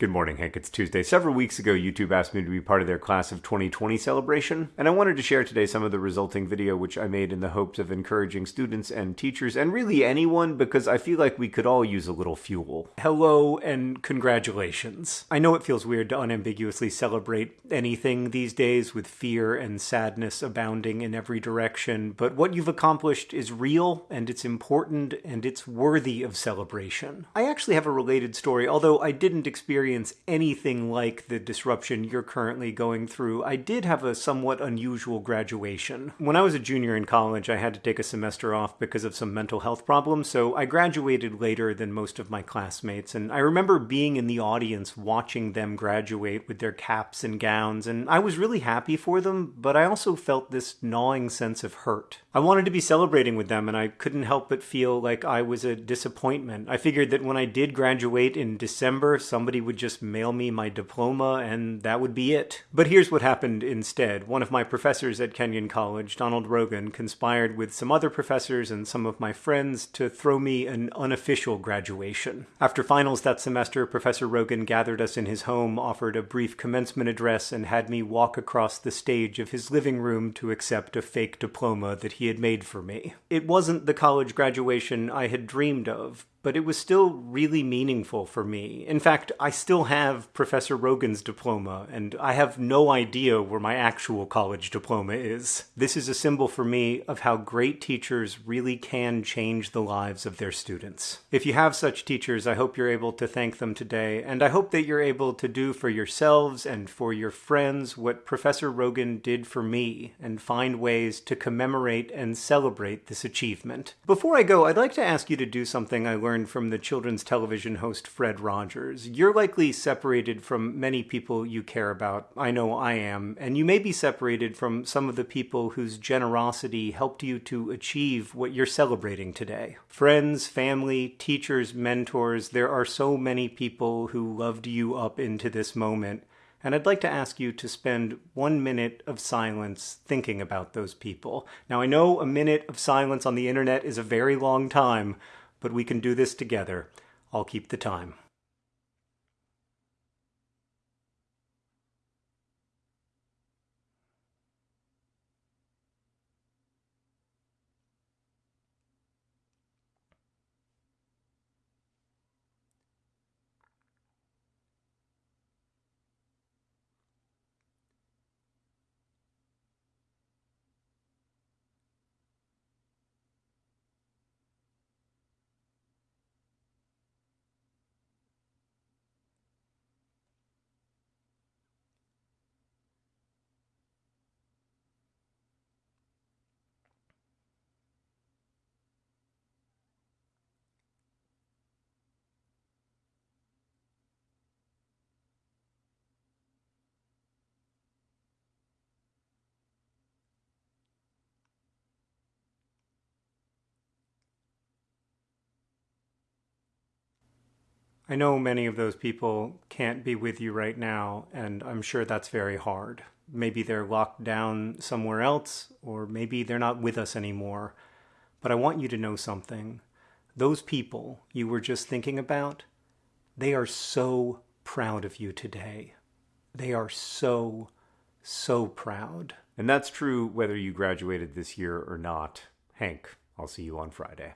Good morning, Hank. It's Tuesday. Several weeks ago, YouTube asked me to be part of their class of 2020 celebration, and I wanted to share today some of the resulting video which I made in the hopes of encouraging students and teachers, and really anyone, because I feel like we could all use a little fuel. Hello and congratulations. I know it feels weird to unambiguously celebrate anything these days with fear and sadness abounding in every direction, but what you've accomplished is real, and it's important, and it's worthy of celebration. I actually have a related story, although I didn't experience experience anything like the disruption you're currently going through, I did have a somewhat unusual graduation. When I was a junior in college, I had to take a semester off because of some mental health problems, so I graduated later than most of my classmates, and I remember being in the audience watching them graduate with their caps and gowns, and I was really happy for them, but I also felt this gnawing sense of hurt. I wanted to be celebrating with them, and I couldn't help but feel like I was a disappointment. I figured that when I did graduate in December, somebody would just mail me my diploma and that would be it. But here's what happened instead. One of my professors at Kenyon College, Donald Rogan, conspired with some other professors and some of my friends to throw me an unofficial graduation. After finals that semester, Professor Rogan gathered us in his home, offered a brief commencement address, and had me walk across the stage of his living room to accept a fake diploma that he had made for me. It wasn't the college graduation I had dreamed of, but it was still really meaningful for me. In fact, I still have Professor Rogan's diploma, and I have no idea where my actual college diploma is. This is a symbol for me of how great teachers really can change the lives of their students. If you have such teachers, I hope you're able to thank them today, and I hope that you're able to do for yourselves and for your friends what Professor Rogan did for me, and find ways to commemorate and celebrate this achievement. Before I go, I'd like to ask you to do something I learned learned from the children's television host Fred Rogers. You're likely separated from many people you care about. I know I am. And you may be separated from some of the people whose generosity helped you to achieve what you're celebrating today. Friends, family, teachers, mentors, there are so many people who loved you up into this moment. And I'd like to ask you to spend one minute of silence thinking about those people. Now, I know a minute of silence on the internet is a very long time, but we can do this together. I'll keep the time. I know many of those people can't be with you right now, and I'm sure that's very hard. Maybe they're locked down somewhere else, or maybe they're not with us anymore. But I want you to know something. Those people you were just thinking about, they are so proud of you today. They are so, so proud. And that's true whether you graduated this year or not. Hank, I'll see you on Friday.